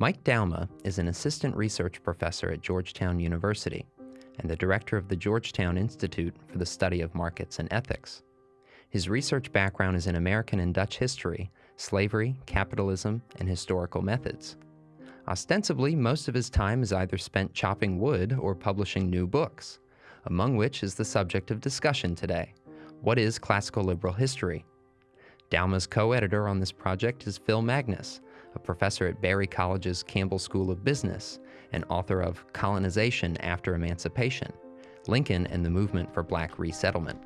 Mike Douma is an assistant research professor at Georgetown University and the director of the Georgetown Institute for the Study of Markets and Ethics. His research background is in American and Dutch history, slavery, capitalism, and historical methods. Ostensibly, most of his time is either spent chopping wood or publishing new books, among which is the subject of discussion today. What is classical liberal history? Douma's co-editor on this project is Phil Magness, a professor at Berry College's Campbell School of Business and author of Colonization After Emancipation, Lincoln and the Movement for Black Resettlement.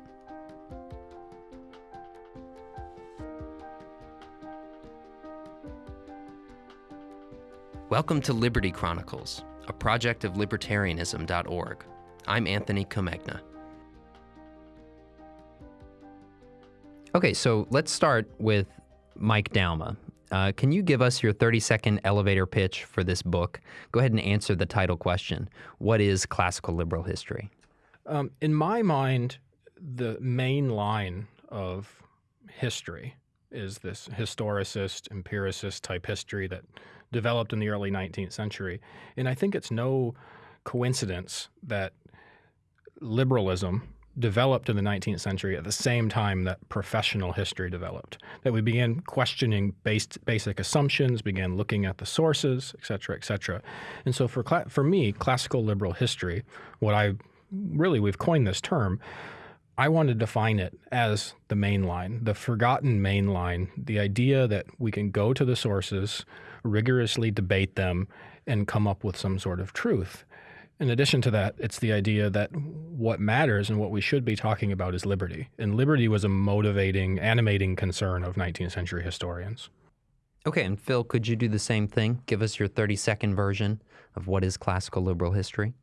Welcome to Liberty Chronicles, a project of libertarianism.org. I'm Anthony Comegna. Okay, so let's start with Mike Douma. Uh, can you give us your 30 second elevator pitch for this book? Go ahead and answer the title question What is classical liberal history? Um, in my mind, the main line of history is this historicist, empiricist type history that developed in the early 19th century. And I think it's no coincidence that liberalism developed in the 19th century at the same time that professional history developed. That we began questioning based, basic assumptions, began looking at the sources, et cetera, et cetera. And so for, for me, classical liberal history, what I really, we've coined this term, I want to define it as the main line, the forgotten main line, the idea that we can go to the sources, rigorously debate them, and come up with some sort of truth. In addition to that, it's the idea that what matters and what we should be talking about is liberty. And liberty was a motivating, animating concern of 19th century historians. Okay, and Phil, could you do the same thing? Give us your 30 second version of what is classical liberal history?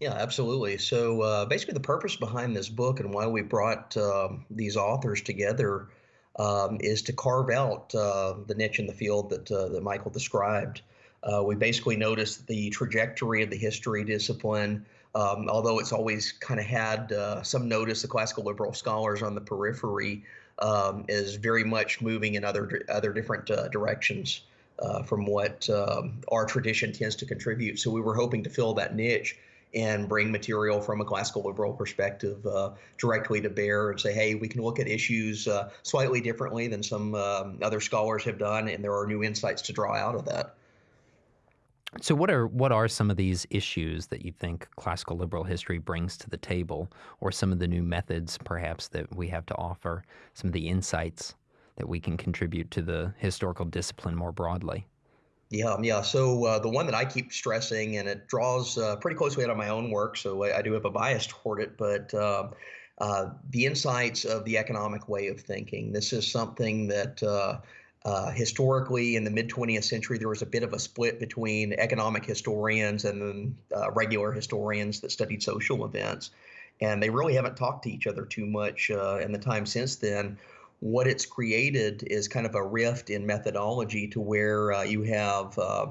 Yeah, absolutely. So uh, basically, the purpose behind this book and why we brought um, these authors together um, is to carve out uh, the niche in the field that uh, that Michael described. Uh, we basically noticed the trajectory of the history discipline. Um, although it's always kind of had uh, some notice, the classical liberal scholars on the periphery um, is very much moving in other other different uh, directions from what um, our tradition tends to contribute. So we were hoping to fill that niche and bring material from a classical liberal perspective uh, directly to bear and say, hey, we can look at issues uh, slightly differently than some um, other scholars have done, and there are new insights to draw out of that. So, what are what are some of these issues that you think classical liberal history brings to the table, or some of the new methods, perhaps, that we have to offer? Some of the insights that we can contribute to the historical discipline more broadly. Yeah, yeah. So uh, the one that I keep stressing, and it draws uh, pretty closely out of my own work, so I, I do have a bias toward it, but uh, uh the insights of the economic way of thinking. This is something that uh, uh, historically in the mid 20th century, there was a bit of a split between economic historians and then regular historians that studied social events. And they really haven't talked to each other too much in the time since then what it's created is kind of a rift in methodology to where uh, you have uh,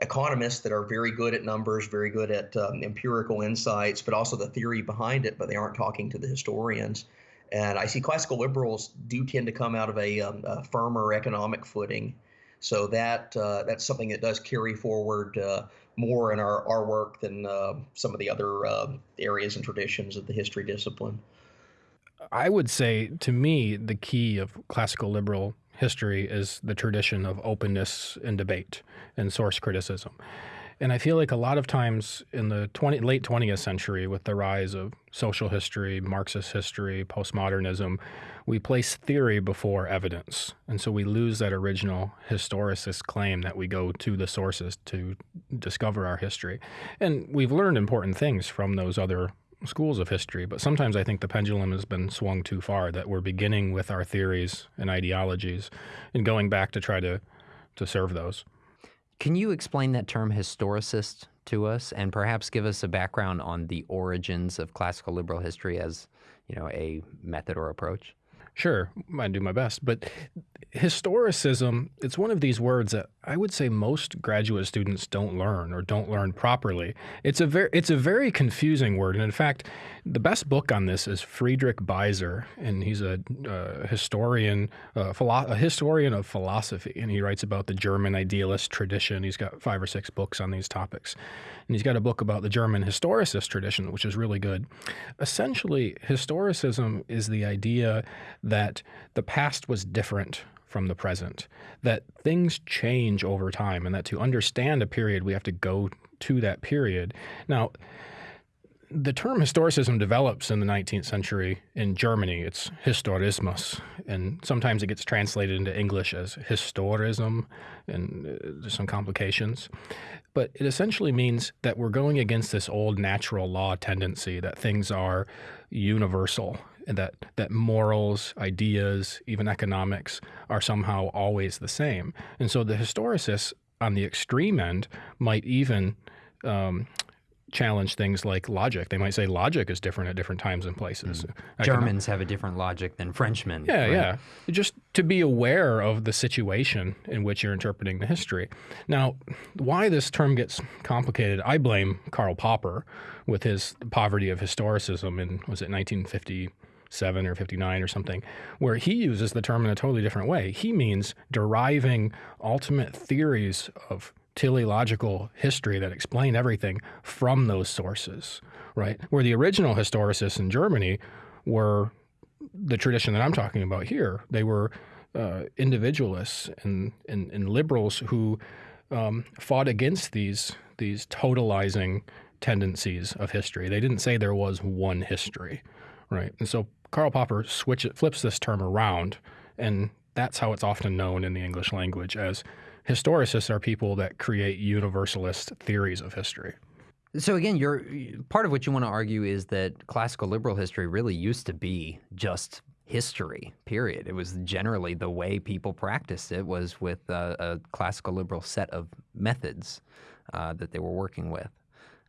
economists that are very good at numbers, very good at um, empirical insights, but also the theory behind it, but they aren't talking to the historians. And I see classical liberals do tend to come out of a, um, a firmer economic footing. So that uh, that's something that does carry forward uh, more in our, our work than uh, some of the other uh, areas and traditions of the history discipline. I would say to me, the key of classical liberal history is the tradition of openness and debate and source criticism. And I feel like a lot of times in the 20, late 20th century, with the rise of social history, Marxist history, postmodernism, we place theory before evidence. And so we lose that original historicist claim that we go to the sources to discover our history. And we've learned important things from those other schools of history, but sometimes I think the pendulum has been swung too far, that we're beginning with our theories and ideologies and going back to try to, to serve those. Can you explain that term historicist to us and perhaps give us a background on the origins of classical liberal history as you know a method or approach? Sure, I do my best. But historicism, it's one of these words that I would say most graduate students don't learn or don't learn properly. It's a very it's a very confusing word, and in fact, the best book on this is Friedrich Beiser, and he's a historian, philo- a historian of philosophy, and he writes about the German idealist tradition. He's got five or six books on these topics, and he's got a book about the German historicist tradition, which is really good. Essentially, historicism is the idea that the past was different from the present, that things change over time, and that to understand a period, we have to go to that period. Now, the term historicism develops in the 19th century in Germany. It's Historismus, and sometimes it gets translated into English as historism, and uh, there's some complications. But it essentially means that we're going against this old natural law tendency that things are universal and that, that morals, ideas, even economics are somehow always the same. And so the historicists on the extreme end might even um, challenge things like logic. They might say logic is different at different times and places. Mm. Germans have a different logic than Frenchmen. Yeah, right? yeah. Just to be aware of the situation in which you're interpreting the history. Now, why this term gets complicated, I blame Karl Popper with his Poverty of Historicism in was it 1957 or 59 or something, where he uses the term in a totally different way. He means deriving ultimate theories of teleological history that explain everything from those sources, right? Where the original historicists in Germany were the tradition that I'm talking about here. They were uh, individualists and, and, and, liberals who um, fought against these these totalizing tendencies of history. They didn't say there was one history, right? And so Karl Popper switch it, flips this term around, and that's how it's often known in the English language as historicists are people that create universalist theories of history. So again, you're part of what you want to argue is that classical liberal history really used to be just history. Period. It was generally the way people practiced it was with a, a classical liberal set of methods uh, that they were working with.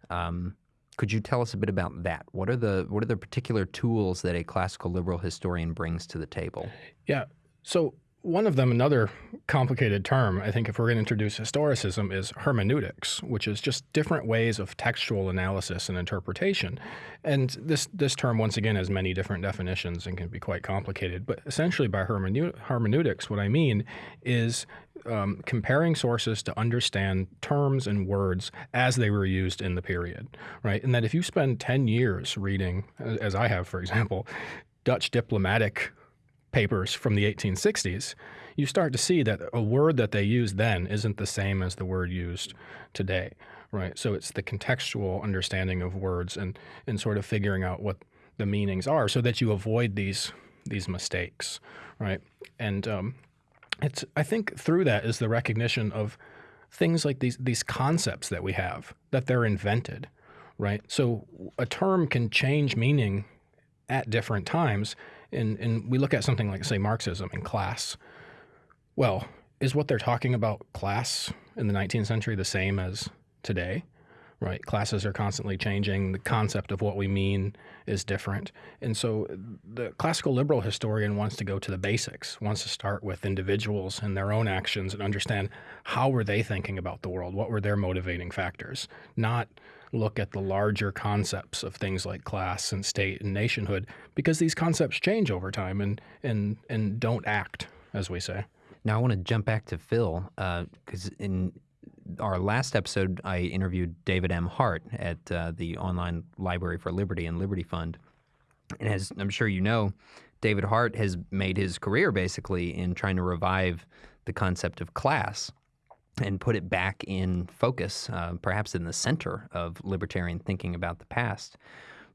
Um, could you tell us a bit about that? What are the what are the particular tools that a classical liberal historian brings to the table? Yeah. So one of them, another complicated term, I think, if we're going to introduce historicism, is hermeneutics, which is just different ways of textual analysis and interpretation. And this, this term, once again, has many different definitions and can be quite complicated. But essentially, by hermeneutics, what I mean is um, comparing sources to understand terms and words as they were used in the period, right? And that if you spend 10 years reading, as I have, for example, Dutch diplomatic papers from the 1860s, you start to see that a word that they used then isn't the same as the word used today, right? So it's the contextual understanding of words and and sort of figuring out what the meanings are, so that you avoid these these mistakes, right? And um, it's I think through that is the recognition of things like these these concepts that we have that they're invented, right? So a term can change meaning at different times and, and we look at something like, say, Marxism and class. Well, is what they're talking about class in the 19th century the same as today? Right? Classes are constantly changing. The concept of what we mean is different. And so the classical liberal historian wants to go to the basics, wants to start with individuals and their own actions and understand how were they thinking about the world? What were their motivating factors? Not look at the larger concepts of things like class and state and nationhood because these concepts change over time and and and don't act as we say. Now I want to jump back to Phil because uh, in our last episode I interviewed David M. Hart at uh, the Online Library for Liberty and Liberty Fund, and as I'm sure you know, David Hart has made his career basically in trying to revive the concept of class and put it back in focus, uh, perhaps in the center of libertarian thinking about the past.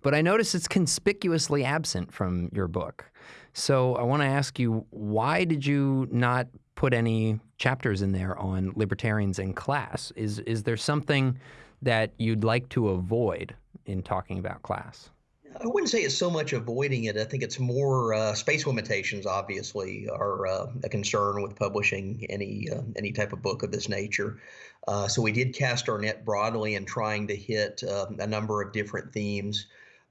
But I notice it's conspicuously absent from your book. So I want to ask you why did you not put any chapters in there on libertarians and class? Is, is there something that you'd like to avoid in talking about class? I wouldn't say it's so much avoiding it. I think it's more uh, space limitations. Obviously, are uh, a concern with publishing any uh, any type of book of this nature. Uh, so we did cast our net broadly in trying to hit um, a number of different themes.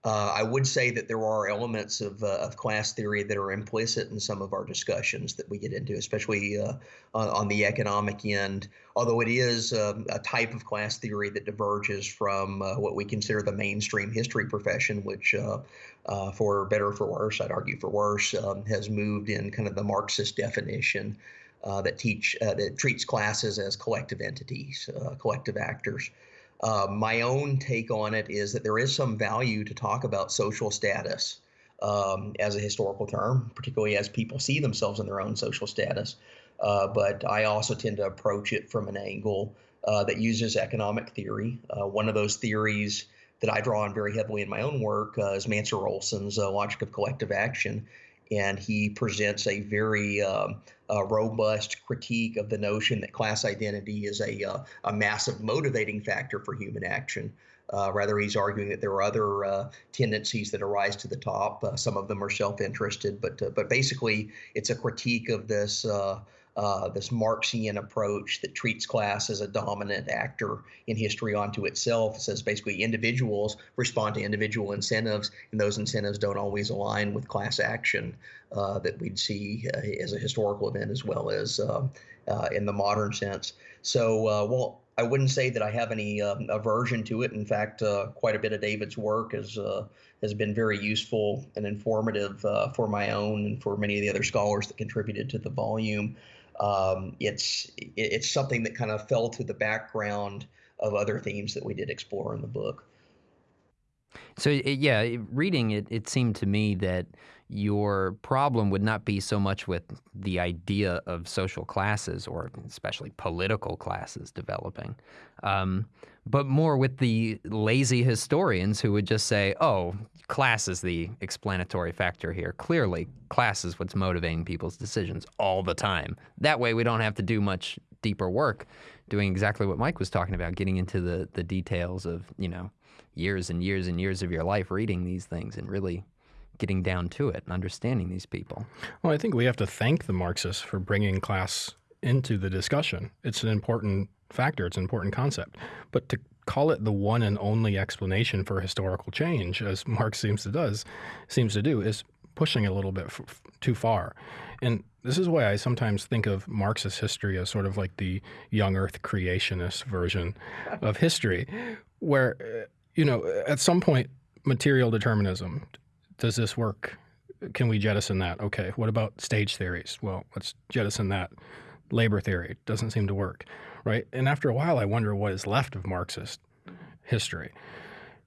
Uh, I would say that there are elements of, uh, of class theory that are implicit in some of our discussions that we get into, especially uh, on, the economic end. Although it is um, a type of class theory that diverges from uh, what we consider the mainstream history profession, which, uh, uh, for better or for worse, I'd argue for worse, um, has moved in kind of the Marxist definition that teach that treats classes as collective entities, collective actors. Uh, my own take on it is that there is some value to talk about social status um, as a historical term, particularly as people see themselves in their own social status. Uh, but I also tend to approach it from an angle uh, that uses economic theory. Uh, one of those theories that I draw on very heavily in my own work uh, is Mancur Olson's uh, Logic of Collective Action and he presents a very um, a robust critique of the notion that class identity is a, uh, a massive motivating factor for human action. Uh, rather, he's arguing that there are other uh, tendencies that arise to the top. Uh, some of them are self-interested, but uh, but basically, it's a critique of this uh, uh, this Marxian approach that treats class as a dominant actor in history onto itself. It says basically individuals respond to individual incentives, and those incentives don't always align with class action uh, that we'd see uh, as a historical event as well as uh, uh, in the modern sense. So, well, I wouldn't say that I have any um, aversion to it. In fact, quite a bit of David's work is has been very useful and informative uh, for my own and for many of the other scholars that contributed to the volume um, it's it's something that kind of fell to the background of other themes that we did explore in the book. So yeah, reading it, it seemed to me that your problem would not be so much with the idea of social classes or especially political classes developing, um, but more with the lazy historians who would just say, oh, class is the explanatory factor here. Clearly, class is what's motivating people's decisions all the time. That way, we don't have to do much deeper work doing exactly what Mike was talking about, getting into the, the details of, you know, years and years and years of your life reading these things and really getting down to it and understanding these people. Well, I think we have to thank the Marxists for bringing class into the discussion. It's an important factor, it's an important concept. But to call it the one and only explanation for historical change, as Marx seems to does, seems to do, is pushing a little bit too far. And this is why I sometimes think of Marxist history as sort of like the young earth creationist version of history, where, uh, you know, at some point, material determinism, does this work? Can we jettison that? Okay. What about stage theories? Well, let's jettison that. Labor theory doesn't seem to work, right? And after a while, I wonder what is left of Marxist history.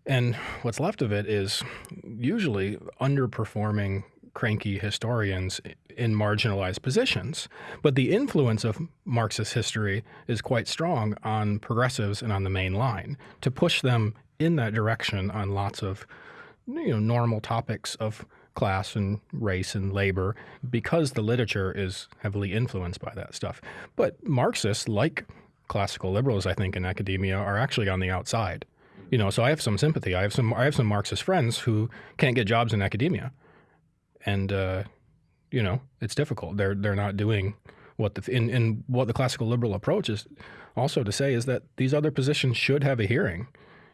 And what's left of it is usually underperforming cranky historians in marginalized positions. But the influence of Marxist history is quite strong on progressives and on the main line to push them in that direction on lots of you know, normal topics of class and race and labor because the literature is heavily influenced by that stuff. But Marxists, like classical liberals, I think, in academia, are actually on the outside. You know, so I have some sympathy. I have some I have some Marxist friends who can't get jobs in academia, and uh, you know, it's difficult. They're they're not doing what the in, in what the classical liberal approach is also to say is that these other positions should have a hearing.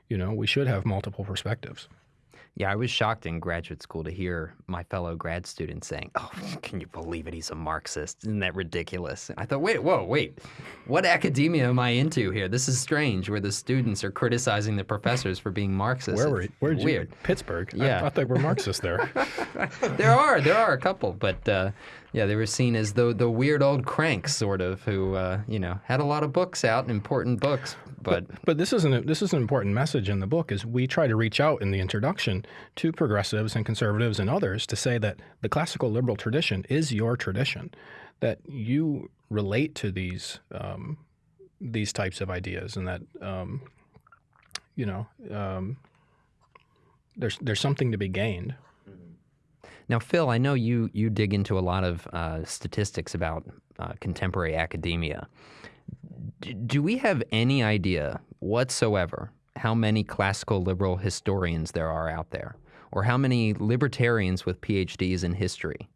You know, we should have multiple perspectives. Yeah, I was shocked in graduate school to hear my fellow grad students saying, "Oh, can you believe it? He's a Marxist. Isn't that ridiculous?" I thought, "Wait, whoa, wait. What academia am I into here? This is strange. Where the students are criticizing the professors for being Marxist. Where were where weird? You, Pittsburgh. Yeah, I thought they were Marxists there. there are there are a couple, but uh, yeah, they were seen as the the weird old cranks, sort of, who uh, you know had a lot of books out, important books, but but, but this is an this is an important message in the book is we try to reach out in the introduction to progressives and conservatives and others to say that the classical liberal tradition is your tradition, that you relate to these um, these types of ideas, and that um, you know um, there's there's something to be gained now, Phil, I know you you dig into a lot of uh, statistics about uh, contemporary academia. Do we have any idea whatsoever how many classical liberal historians there are out there, or how many libertarians with PhDs in history?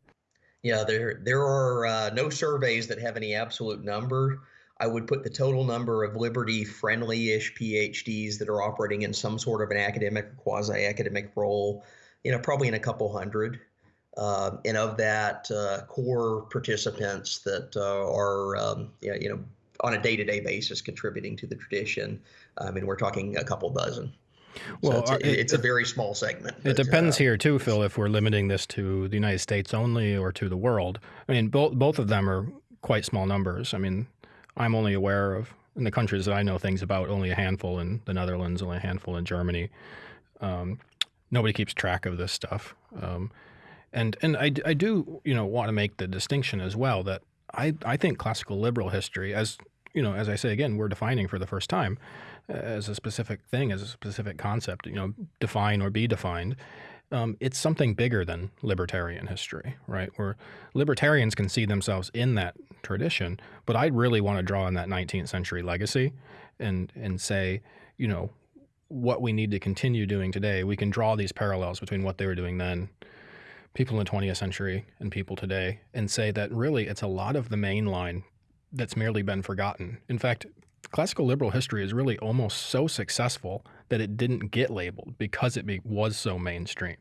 Yeah, there there are uh, no surveys that have any absolute number. I would put the total number of liberty friendly ish PhDs that are operating in some sort of an academic or quasi academic role, you know, probably in a couple hundred. Uh, and of that, uh, core participants that uh, are, um, you know, on a day to day basis contributing to the tradition, I mean, we're talking a couple dozen. Well, so it's, a, it's a very small segment. It depends uh, here too, Phil. If we're limiting this to the United States only or to the world, I mean, both both of them are quite small numbers. I mean, I'm only aware of in the countries that I know things about only a handful in the Netherlands, only a handful in Germany. Um, nobody keeps track of this stuff, um, and and I, I do you know want to make the distinction as well that I I think classical liberal history as you know as I say again we're defining for the first time as a specific thing, as a specific concept, you know, define or be defined. Um, it's something bigger than libertarian history, right? Where libertarians can see themselves in that tradition, but I really want to draw on that 19th century legacy and and say, you know, what we need to continue doing today. We can draw these parallels between what they were doing then, people in the 20th century, and people today, and say that really it's a lot of the main line that's merely been forgotten. In fact, classical liberal history is really almost so successful that it didn't get labeled because it be, was so mainstream.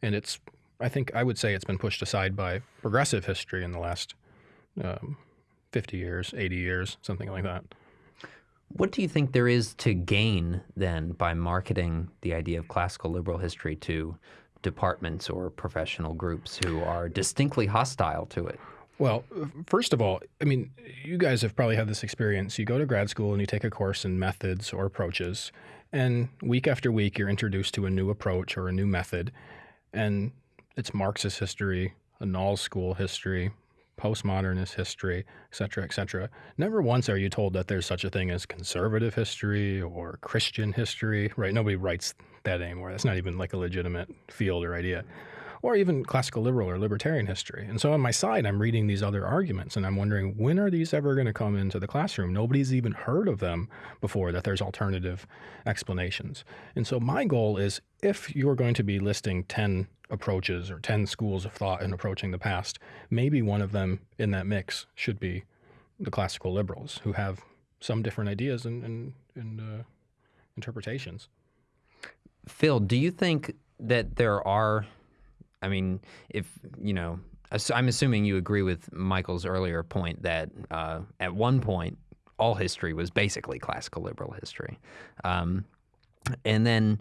And it's, I think I would say it's been pushed aside by progressive history in the last um, 50 years, 80 years, something like that. What do you think there is to gain then by marketing the idea of classical liberal history to departments or professional groups who are distinctly hostile to it? Well, first of all, I mean, you guys have probably had this experience. You go to grad school and you take a course in methods or approaches, and week after week you're introduced to a new approach or a new method, and it's Marxist history, Annales school history, postmodernist history, et cetera, et cetera. Never once are you told that there's such a thing as conservative history or Christian history, right? Nobody writes that anymore. That's not even like a legitimate field or idea or even classical liberal or libertarian history. And so on my side, I'm reading these other arguments and I'm wondering when are these ever going to come into the classroom? Nobody's even heard of them before, that there's alternative explanations. And so my goal is if you're going to be listing 10 approaches or 10 schools of thought in approaching the past, maybe one of them in that mix should be the classical liberals who have some different ideas and, and, and uh, interpretations. Phil, do you think that there are I mean, if you know, I'm assuming you agree with Michael's earlier point that uh, at one point all history was basically classical liberal history. Um, and then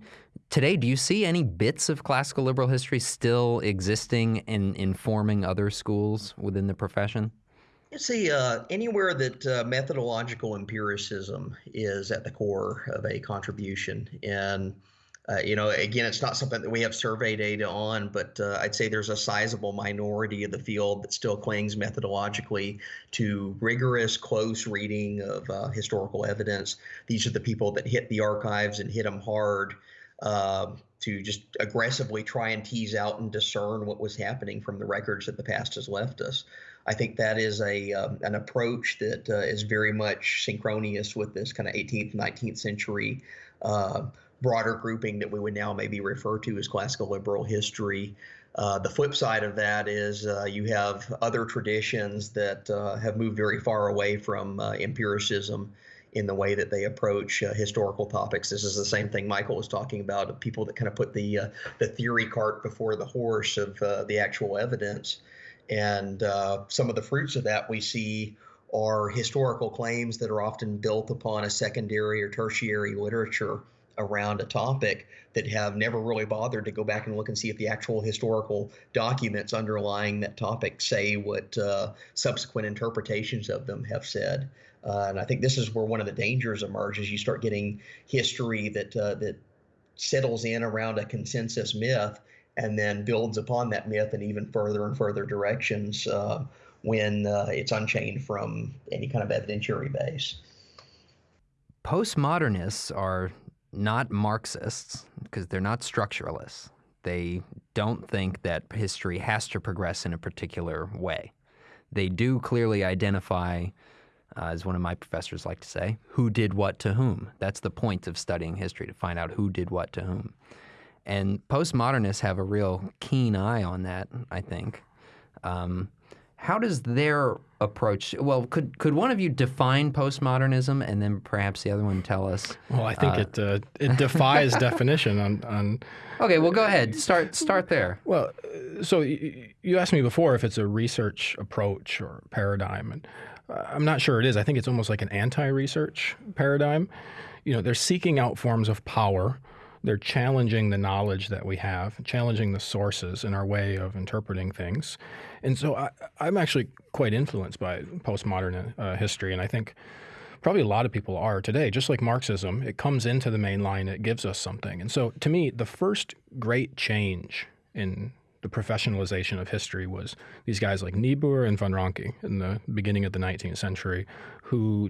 today, do you see any bits of classical liberal history still existing and informing other schools within the profession? You see, uh, anywhere that uh, methodological empiricism is at the core of a contribution, and uh, you know, again, it's not something that we have survey data on, but uh, I'd say there's a sizable minority of the field that still clings methodologically to rigorous, close reading of uh, historical evidence. These are the people that hit the archives and hit them hard um, to just aggressively try and tease out and discern what was happening from the records that the past has left us. I think that is a um, an approach that uh, is very much synchronous with this kind of 18th, 19th century uh, broader grouping that we would now maybe refer to as classical liberal history. Uh, the flip side of that is uh, you have other traditions that uh, have moved very far away from uh, empiricism in the way that they approach uh, historical topics. This is the same thing Michael was talking about people that kind of put the uh, the theory cart before the horse of the actual evidence. And some of the fruits of that we see are historical claims that are often built upon a secondary or tertiary literature around a topic that have never really bothered to go back and look and see if the actual historical documents underlying that topic say what uh, subsequent interpretations of them have said. Uh, and I think this is where one of the dangers emerges. You start getting history that uh, that settles in around a consensus myth and then builds upon that myth in even further and further directions uh, when uh, it's unchained from any kind of evidentiary base. Postmodernists are not Marxists, because they're not structuralists. They don't think that history has to progress in a particular way. They do clearly identify, uh, as one of my professors like to say, who did what to whom. That's the point of studying history, to find out who did what to whom. And postmodernists have a real keen eye on that, I think. Um, how does their approach. Well, could could one of you define postmodernism, and then perhaps the other one tell us? Well, I think uh, it uh, it defies definition on, on. Okay, well, go ahead. Start start there. Well, so you asked me before if it's a research approach or paradigm, and uh, I'm not sure it is. I think it's almost like an anti-research paradigm. You know, they're seeking out forms of power they're challenging the knowledge that we have, challenging the sources in our way of interpreting things. And so I, am actually quite influenced by postmodern uh, history. And I think probably a lot of people are today, just like Marxism. It comes into the main line, it gives us something. And so to me, the first great change in the professionalization of history was these guys like Niebuhr and von Ranke in the beginning of the 19th century who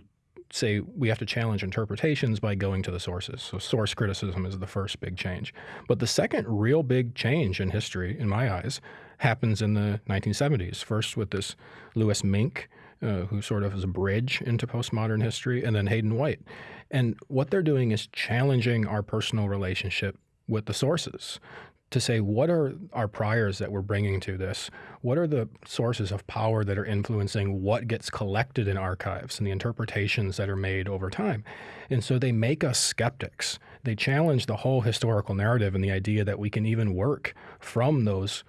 say we have to challenge interpretations by going to the sources. So source criticism is the first big change. But the second real big change in history, in my eyes, happens in the 1970s. First with this Louis Mink, uh, who sort of is a bridge into postmodern history, and then Hayden White. And what they're doing is challenging our personal relationship with the sources to say what are our priors that we're bringing to this? What are the sources of power that are influencing what gets collected in archives and the interpretations that are made over time? And so they make us skeptics. They challenge the whole historical narrative and the idea that we can even work from those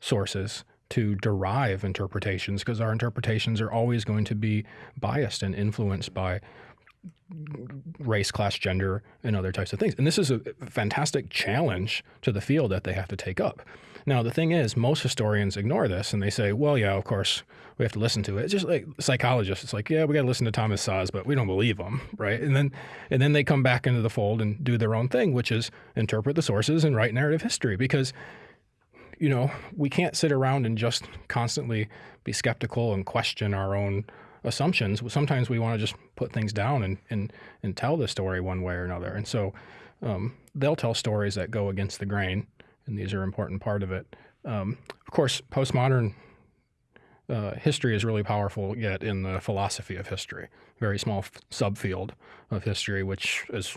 sources to derive interpretations because our interpretations are always going to be biased and influenced by race, class, gender, and other types of things. And this is a fantastic challenge to the field that they have to take up. Now, the thing is, most historians ignore this and they say, well, yeah, of course, we have to listen to it. It's just like psychologists. It's like, yeah, we got to listen to Thomas Szasz, but we don't believe him, right? And then, and then they come back into the fold and do their own thing, which is interpret the sources and write narrative history because you know, we can't sit around and just constantly be skeptical and question our own assumptions. Sometimes we want to just put things down and, and, and tell the story one way or another. And so um, they'll tell stories that go against the grain, and these are an important part of it. Um, of course, postmodern uh, history is really powerful yet in the philosophy of history, very small subfield of history, which is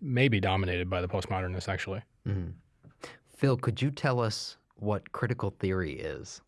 maybe dominated by the postmodernists, actually. Mm-hmm. Phil, could you tell us what critical theory is?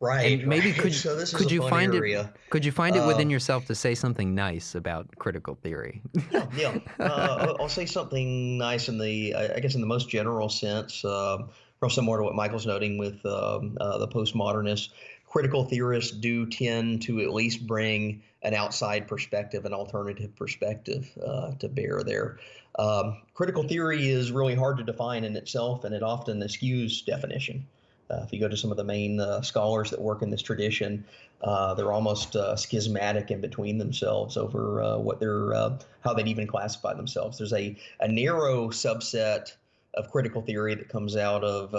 Right. And maybe could so could you find area. it could you find it within uh, yourself to say something nice about critical theory? yeah, yeah. Uh, I'll say something nice in the I guess in the most general sense, uh, real similar to what Michael's noting with um, uh, the postmodernists. Critical theorists do tend to at least bring an outside perspective, an alternative perspective uh, to bear there. Um, critical theory is really hard to define in itself, and it often eschews definition. Uh, if you go to some of the main uh, scholars that work in this tradition, uh, they're almost uh, schismatic in between themselves over uh, what they're, uh, how they'd even classify themselves. There's a, a narrow subset of critical theory that comes out of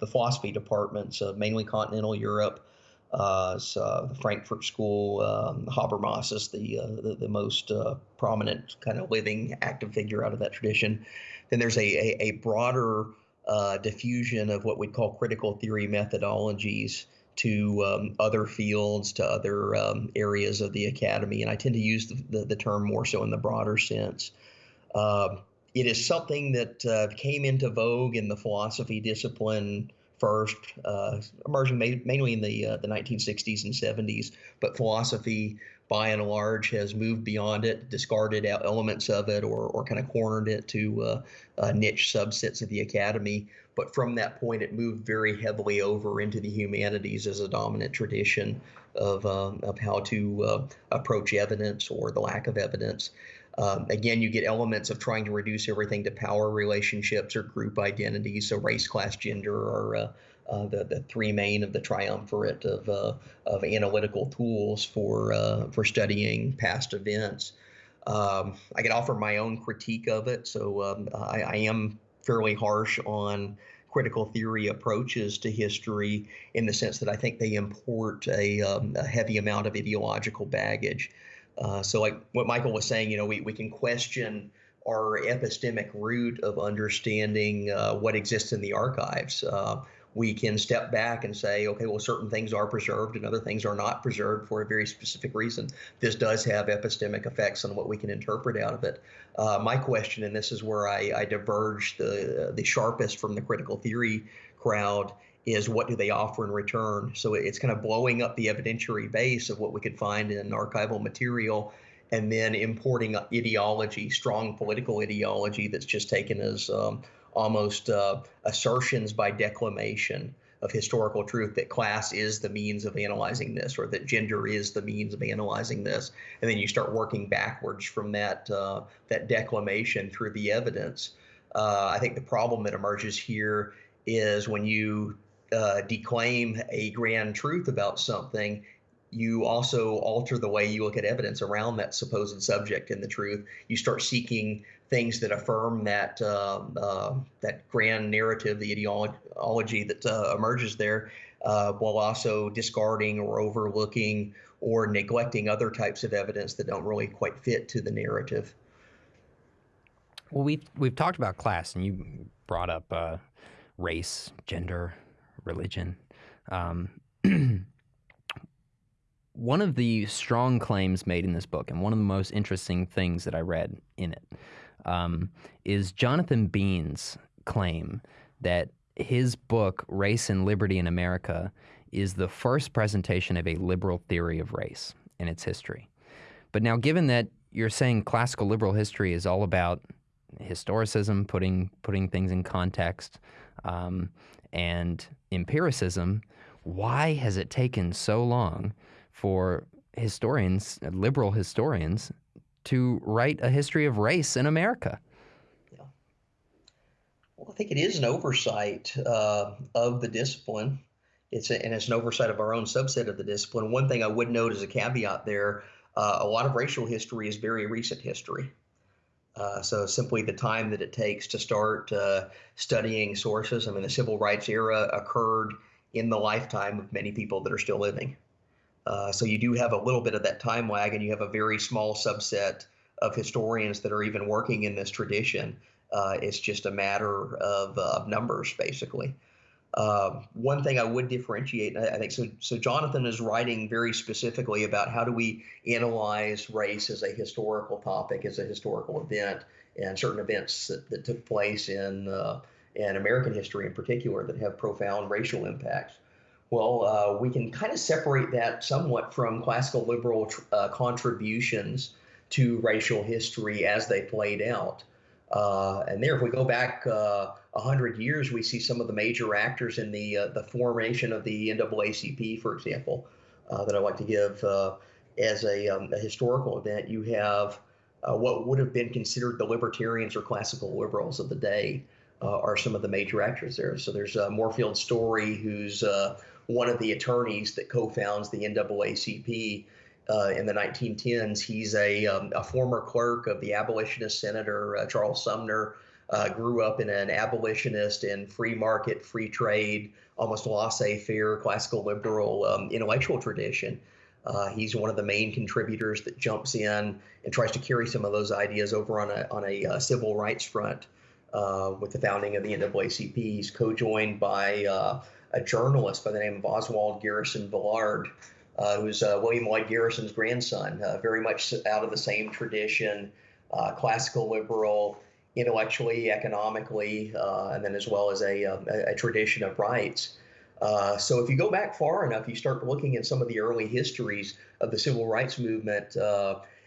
the philosophy departments of mainly continental Europe. the Frankfurt School, um, Habermas is the, the, the most prominent kind of living active figure out of that tradition. Then there's a, a, a broader uh, diffusion of what we'd call critical theory methodologies to um, other fields, to other um, areas of the academy. And I tend to use the, the, the term more so in the broader sense. Uh, it is something that uh, came into vogue in the philosophy discipline first, uh, emerging ma- mainly in the uh, the 1960s and 70s. But philosophy, by and large, has moved beyond it, discarded out elements of it, or or kind of cornered it to uh, uh, niche subsets of the academy. But from that point, it moved very heavily over into the humanities as a dominant tradition of um, of how to uh, approach evidence or the lack of evidence. Um, again, you get elements of trying to reduce everything to power relationships or group identities. So race, class, gender are uh, the, the three main of the triumvirate of, uh, of analytical tools for, uh, for studying past events. Um, I can offer my own critique of it. So um, I, I am fairly harsh on critical theory approaches to history in the sense that I think they import a, um, a heavy amount of ideological baggage. Uh, so, like what Michael was saying, you know, we, we can question our epistemic root of understanding uh, what exists in the archives. Uh, we can step back and say, okay, well, certain things are preserved and other things are not preserved for a very specific reason. This does have epistemic effects on what we can interpret out of it. Uh, my question, and this is where I, I diverge the the sharpest from the critical theory crowd, is what do they offer in return. So it's kind of blowing up the evidentiary base of what we could find in archival material and then importing ideology, strong political ideology that's just taken as um, almost uh, assertions by declamation of historical truth that class is the means of analyzing this or that gender is the means of analyzing this and then you start working backwards from that uh, that declamation through the evidence uh, i think the problem that emerges here is when you uh, declaim a grand truth about something you also alter the way you look at evidence around that supposed subject and the truth. You start seeking things that affirm that uh, uh, that grand narrative, the ideology that uh, emerges there, uh, while also discarding or overlooking or neglecting other types of evidence that don't really quite fit to the narrative. Well, we've we've talked about class, and you brought up uh, race, gender, religion. Um, one of the strong claims made in this book, and one of the most interesting things that I read in it, um, is Jonathan Bean's claim that his book, Race and Liberty in America, is the first presentation of a liberal theory of race in its history. But now, given that you're saying classical liberal history is all about historicism, putting putting things in context, um, and empiricism, why has it taken so long for historians, liberal historians, to write a history of race in America? Yeah. Well, I think it is an oversight uh, of the discipline. It's a, and it's an oversight of our own subset of the discipline. One thing I would note as a caveat there, uh, a lot of racial history is very recent history. Uh, so simply the time that it takes to start uh, studying sources. I mean, the civil rights era occurred in the lifetime of many people that are still living. Uh, so you do have a little bit of that time lag, and you have a very small subset of historians that are even working in this tradition. Uh, it's just a matter of, uh, of numbers, basically. Um, one thing I would differentiate, I, I think so. So Jonathan is writing very specifically about how do we analyze race as a historical topic, as a historical event, and certain events that, that took place in uh, in American history in particular that have profound racial impacts. Well, uh, we can kind of separate that somewhat from classical liberal uh, contributions to racial history as they played out. Uh, and there, if we go back uh, a hundred years, we see some of the major actors in the uh, the formation of the NAACP, for example, uh, that I like to give as a, um, a, historical event. You have what would have been considered the libertarians or classical liberals of the day. are some of the major actors there. So there's a Moorfield Storey, who's one of the attorneys that co-founds the NAACP uh, in the 1910s. He's a, um, a former clerk of the abolitionist senator uh, Charles Sumner. Uh, grew up in an abolitionist and free market, free trade, almost laissez-faire, classical liberal um, intellectual tradition. Uh, he's one of the main contributors that jumps in and tries to carry some of those ideas over on a on a uh, civil rights front uh, with the founding of the NAACP. He's co-joined by a journalist by the name of Oswald Garrison Villard, uh, who's uh, William Lloyd Garrison's grandson, uh, very much out of the same tradition, uh, classical liberal, intellectually, economically, uh, and then as well as a, um, a, a tradition of rights. So if you go back far enough, you start looking at some of the early histories of the civil rights movement.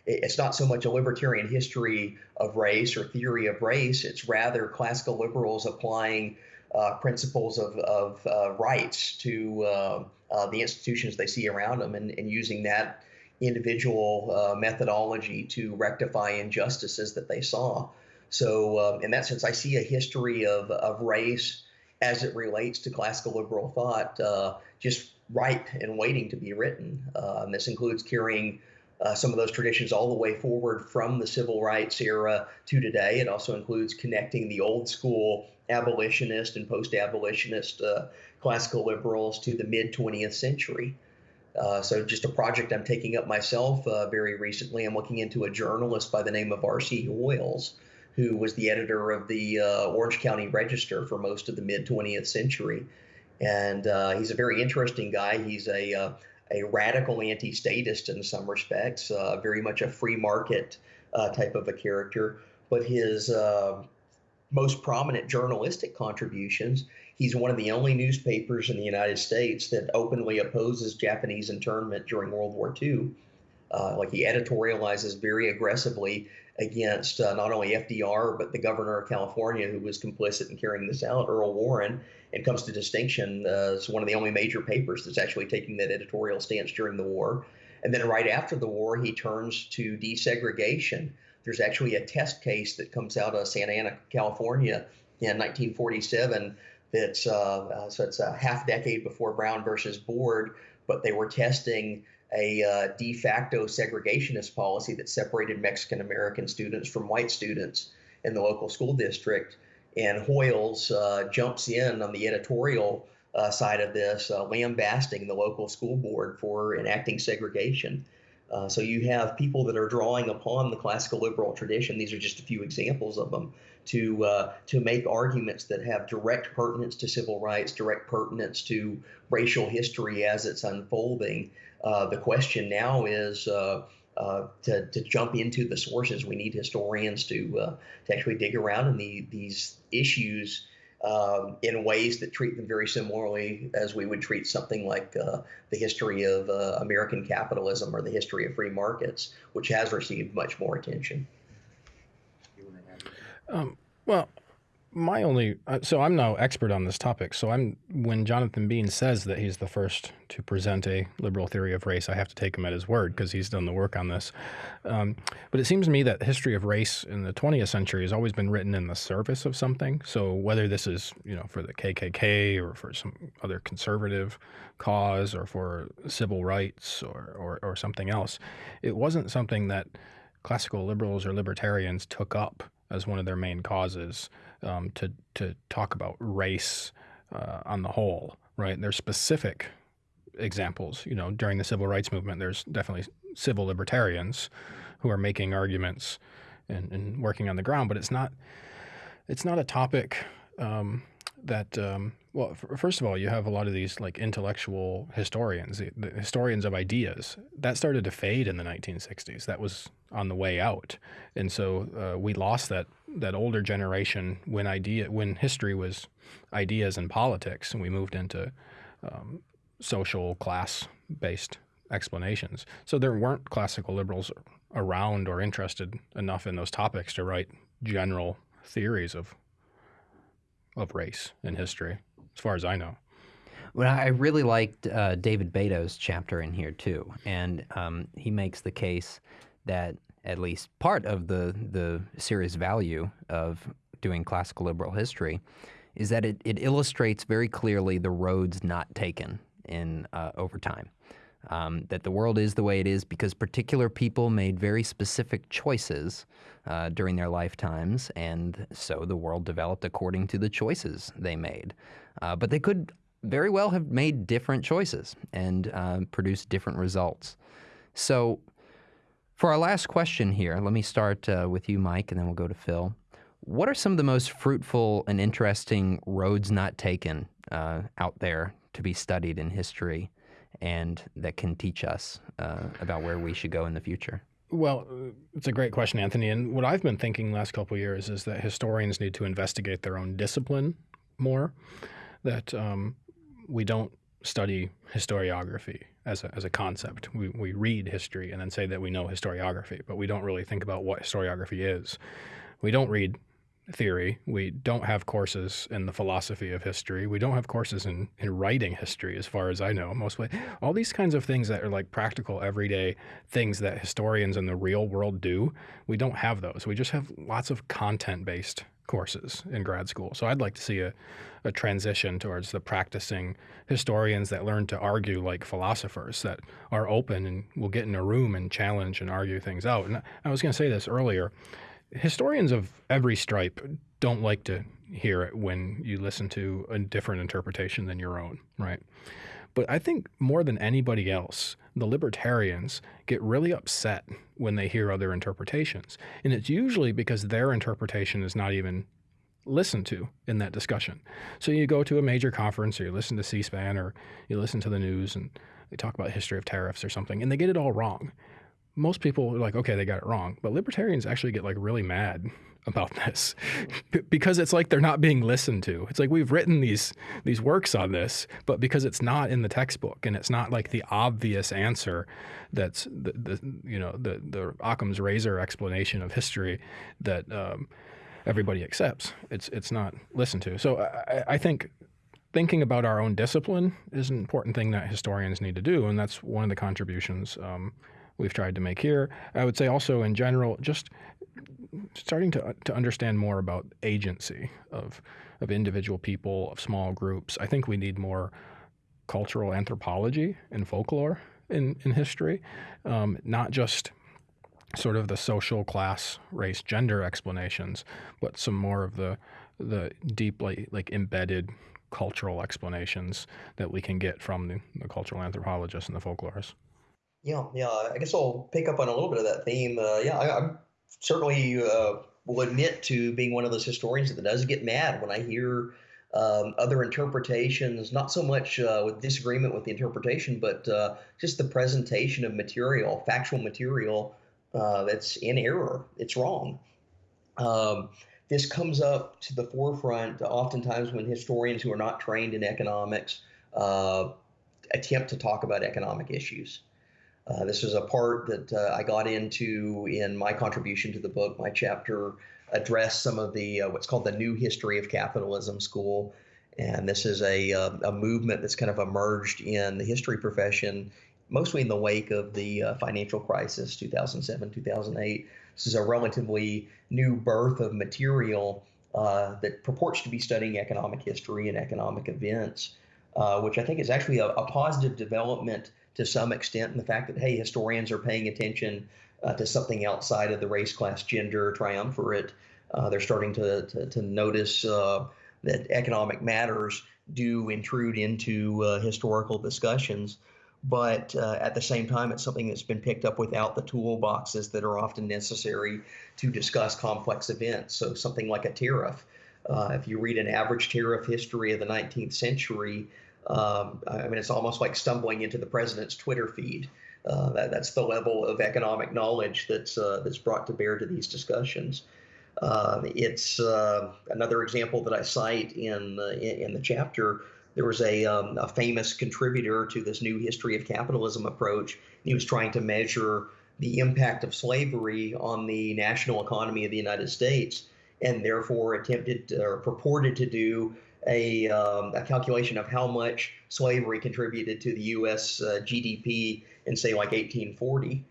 it's not so much a libertarian history of race or theory of race. It's rather classical liberals applying uh, principles of, of uh, rights to uh, uh, the institutions they see around them and, and using that individual uh, methodology to rectify injustices that they saw. So, in that sense, I see a history of, of race as it relates to classical liberal thought just ripe and waiting to be written. this includes carrying uh, some of those traditions all the way forward from the civil rights era to today. It also includes connecting the old school abolitionist and post abolitionist uh, classical liberals to the mid 20th century. Uh, so, just a project I'm taking up myself uh, very recently. I'm looking into a journalist by the name of R.C. Hoiles, who was the editor of the uh, Orange County Register for most of the mid 20th century. And uh, he's a very interesting guy. He's a a radical anti-statist in some respects, uh, very much a free market uh, type of a character. But his uh, most prominent journalistic contributions He's one of the only newspapers in the United States that openly opposes Japanese internment during World War II. Uh, like he editorializes very aggressively against uh, not only FDR but the governor of California who was complicit in carrying this out, Earl Warren, and comes to distinction uh, as one of the only major papers that's actually taking that editorial stance during the war. And then right after the war, he turns to desegregation. There's actually a test case that comes out of Santa Ana, California in 1947 that's uh, uh, so it's a half decade before Brown versus Board, but they were testing a uh, de facto segregationist policy that separated Mexican American students from white students in the local school district. And Hoiles uh, jumps in on the editorial uh, side of this, uh, lambasting the local school board for enacting segregation. Uh, so you have people that are drawing upon the classical liberal tradition. These are just a few examples of them to uh, to make arguments that have direct pertinence to civil rights, direct pertinence to racial history as it's unfolding. Uh, the question now is. Uh, uh, to, to jump into the sources, we need historians to uh, to actually dig around in the, these issues um, in ways that treat them very similarly as we would treat something like uh, the history of uh, American capitalism or the history of free markets, which has received much more attention. Um, well, my only uh, so I'm no expert on this topic. So I'm when Jonathan Bean says that he's the first to present a liberal theory of race, I have to take him at his word because he's done the work on this. Um, but it seems to me that the history of race in the 20th century has always been written in the service of something. So whether this is you know for the KKK or for some other conservative cause or for civil rights or or, or something else, it wasn't something that classical liberals or libertarians took up as one of their main causes um, to to talk about race uh, on the whole, right? There's specific examples. You know, during the civil rights movement, there's definitely civil libertarians who are making arguments and, and working on the ground, but it's not it's not a topic um, that um, well, first of all, you have a lot of these like intellectual historians, the, the historians of ideas. That started to fade in the 1960s. That was on the way out, and so uh, we lost that that older generation when idea when history was ideas and politics, and we moved into um, social class based explanations. So there weren't classical liberals around or interested enough in those topics to write general theories of of race in history as far as I know. Well, I really liked uh, David Beito's chapter in here too, and um, he makes the case that at least part of the the serious value of doing classical liberal history is that it, it illustrates very clearly the roads not taken in uh, over time. Um, that the world is the way it is because particular people made very specific choices uh, during their lifetimes, and so the world developed according to the choices they made. Uh, but they could very well have made different choices and uh, produced different results. So, for our last question here, let me start uh, with you, Mike, and then we'll go to Phil. What are some of the most fruitful and interesting roads not taken uh, out there to be studied in history and that can teach us uh, about where we should go in the future? Well, it's a great question, Anthony. And what I've been thinking last couple years is that historians need to investigate their own discipline more that um, we don't study historiography as a, as a concept. We, we read history and then say that we know historiography, but we don't really think about what historiography is. We don't read theory. We don't have courses in the philosophy of history. We don't have courses in, in writing history, as far as I know. Mostly, all these kinds of things that are like practical, everyday things that historians in the real world do, we don't have those. We just have lots of content based courses in grad school. So I'd like to see a, a transition towards the practicing historians that learn to argue like philosophers that are open and will get in a room and challenge and argue things out. And I was going to say this earlier. Historians of every stripe don't like to hear it when you listen to a different interpretation than your own, right? But I think more than anybody else, the libertarians get really upset when they hear other interpretations. And it's usually because their interpretation is not even listened to in that discussion. So you go to a major conference or you listen to C-SPAN or you listen to the news and they talk about history of tariffs or something and they get it all wrong. Most people are like, okay, they got it wrong. But libertarians actually get like really mad about this because it's like they're not being listened to. It's like we've written these these works on this, but because it's not in the textbook and it's not like the obvious answer that's the, the you know the the Occam's razor explanation of history that um, everybody accepts. It's it's not listened to. So I, I think thinking about our own discipline is an important thing that historians need to do, and that's one of the contributions um, we've tried to make here. I would say also in general, just starting to to understand more about agency of of individual people, of small groups. I think we need more cultural anthropology and folklore in in history, um, not just sort of the social class, race, gender explanations, but some more of the the deeply like embedded cultural explanations that we can get from the, the cultural anthropologists and the folklorists. Yeah, yeah. I guess I'll pick up on a little bit of that theme. Uh, yeah, I, certainly uh, will admit to being one of those historians that does get mad when I hear um, other interpretations, not so much uh, with disagreement with the interpretation, but uh, just the presentation of material, factual material uh, that's in error. It's wrong. Um, this comes up to the forefront oftentimes when historians who are not trained in economics uh, attempt to talk about economic issues. Uh, this is a part that uh, I got into in my contribution to the book. My chapter addressed some of the uh, what's called the New History of Capitalism School, and this is a uh, a movement that's kind of emerged in the history profession, mostly in the wake of the uh, financial crisis, 2007, 2008. This is a relatively new birth of material uh, that purports to be studying economic history and economic events, which I think is actually a, a positive development to some extent and the fact that hey, historians are paying attention uh, to something outside of the race, class, gender triumvirate. Uh, they're starting to to, to notice uh, that economic matters do intrude into uh, historical discussions. But uh, at the same time, it's something that's been picked up without the toolboxes that are often necessary to discuss complex events. So, something like a tariff. Uh, if you read an average tariff history of the 19th century, um, I mean, it's almost like stumbling into the president's Twitter feed. Uh, that, that's the level of economic knowledge that's uh, that's brought to bear to these discussions. Uh, it's another example that I cite in, in, in the chapter. There was a, um, a famous contributor to this new history of capitalism approach. He was trying to measure the impact of slavery on the national economy of the United States, and therefore attempted or purported to do a, um, a calculation of how much slavery contributed to the U.S. Uh, GDP in, say, like 1840.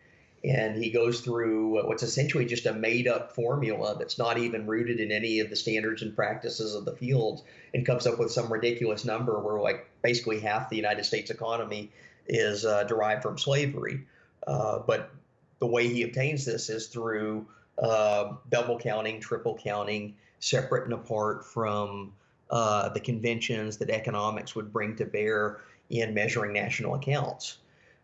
And he goes through what's essentially just a made up formula that's not even rooted in any of the standards and practices of the field and comes up with some ridiculous number where, like, basically half the United States economy is uh, derived from slavery. Uh, but the way he obtains this is through uh, double counting, triple counting, separate and apart from uh, the conventions that economics would bring to bear in measuring national accounts.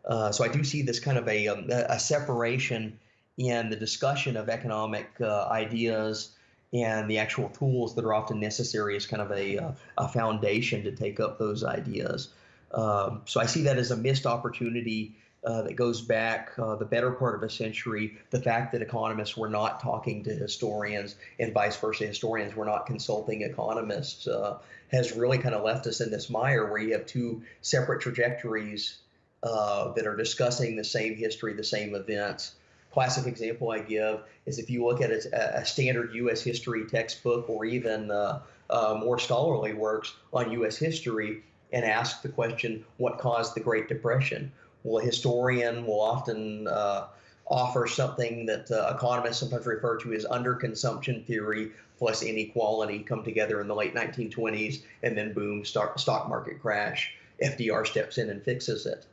Uh, so I do see this kind of a, um, a separation in the discussion of economic uh, ideas and the actual tools that are often necessary as kind of a, uh, a foundation to take up those ideas. Um, so I see that as a missed opportunity uh, that goes back uh, the better part of a century. The fact that economists were not talking to historians and vice versa, historians were not consulting economists, uh, has really kind of left us in this mire where you have two separate trajectories uh, that are discussing the same history, the same events. Classic example I give is if you look at a, a standard U.S. history textbook or even uh, more scholarly works on U.S. history and ask the question, what caused the Great Depression? Well, a historian will often uh, offer something that uh, economists sometimes refer to as underconsumption theory plus inequality come together in the late 1920s, and then boom, stock, stock market crash. FDR steps in and fixes it.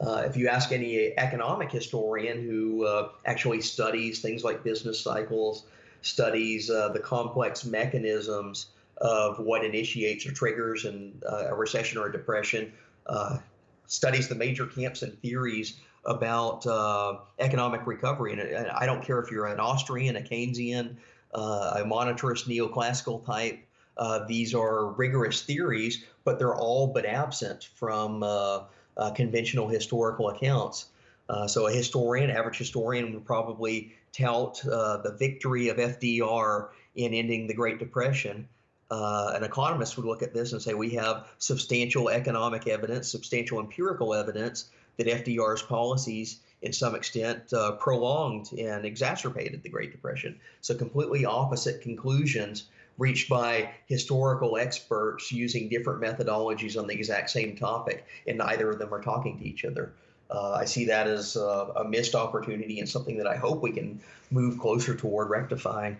Uh, if you ask any economic historian who uh, actually studies things like business cycles, studies uh, the complex mechanisms of what initiates or triggers and uh, a recession or a depression, uh, studies the major camps and theories about uh, economic recovery. And I don't care if you're an Austrian, a Keynesian, uh, a monetarist, neoclassical type. Uh, these are rigorous theories, but they're all but absent from uh, uh, conventional historical accounts. Uh, so a historian, average historian, would probably tout the victory of FDR in ending the Great Depression. Uh, an economist would look at this and say we have substantial economic evidence, substantial empirical evidence that FDR's policies, in some extent, uh, prolonged and exacerbated the Great Depression. So completely opposite conclusions reached by historical experts using different methodologies on the exact same topic, and neither of them are talking to each other. Uh, I see that as uh, a missed opportunity and something that I hope we can move closer toward rectifying.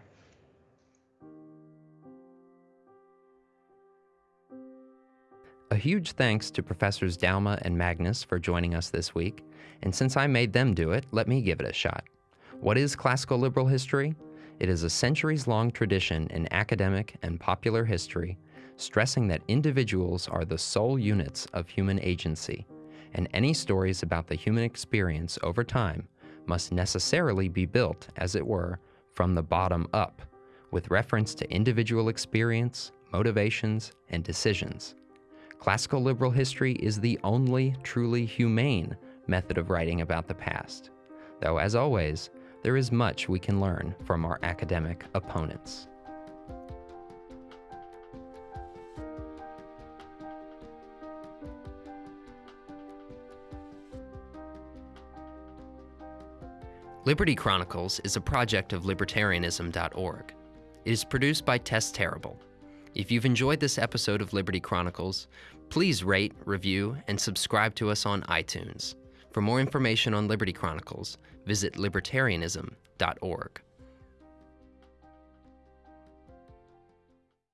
A huge thanks to Professors Douma and Magness for joining us this week, and since I made them do it, let me give it a shot. What is classical liberal history? It is a centuries long tradition in academic and popular history, stressing that individuals are the sole units of human agency, and any stories about the human experience over time must necessarily be built, as it were, from the bottom up, with reference to individual experience, motivations, and decisions. Classical liberal history is the only truly humane method of writing about the past, though, as always, there is much we can learn from our academic opponents. Liberty Chronicles is a project of libertarianism.org. It is produced by Tess Terrible. If you've enjoyed this episode of Liberty Chronicles, please rate, review, and subscribe to us on iTunes. For more information on Liberty Chronicles, visit libertarianism.org.